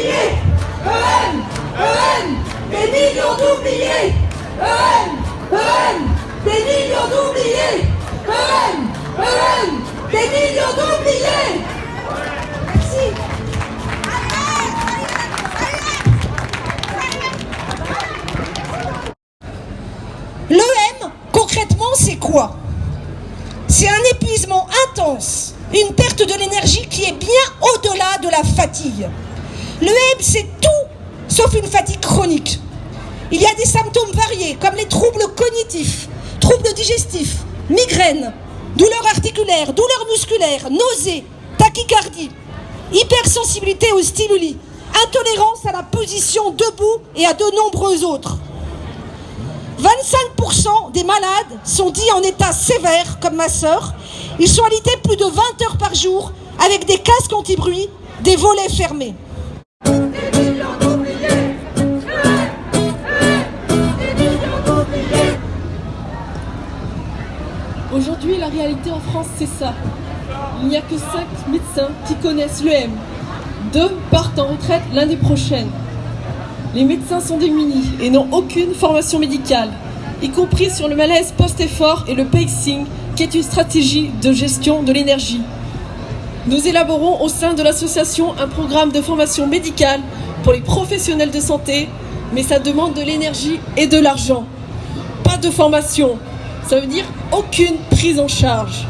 d'oubliés EN EN Des millions d'oubliés. EN EN Des millions d'oubliés. EN EN Des millions d'oubliés. Merci. L'EM, concrètement, c'est quoi? C'est un épuisement intense, une perte de l'énergie qui est bien au-delà de la fatigue. L'EM, c'est tout sauf une fatigue chronique. Il y a des symptômes variés, comme les troubles cognitifs, troubles digestifs, migraines, douleurs articulaires, douleurs musculaires, nausées, tachycardie, hypersensibilité aux stimuli, intolérance à la position debout et à de nombreux autres. 25% des malades sont dits en état sévère, comme ma sœur. Ils sont alités plus de 20 heures par jour, avec des casques anti-bruit, des volets fermés. Aujourd'hui, la réalité en France, c'est ça. Il n'y a que 5 médecins qui connaissent l'EM. Deux partent en retraite l'année prochaine. Les médecins sont démunis et n'ont aucune formation médicale, y compris sur le malaise post-effort et le pacing, qui est une stratégie de gestion de l'énergie. Nous élaborons au sein de l'association un programme de formation médicale pour les professionnels de santé, mais ça demande de l'énergie et de l'argent. Pas de formation, ça veut dire aucune prise en charge.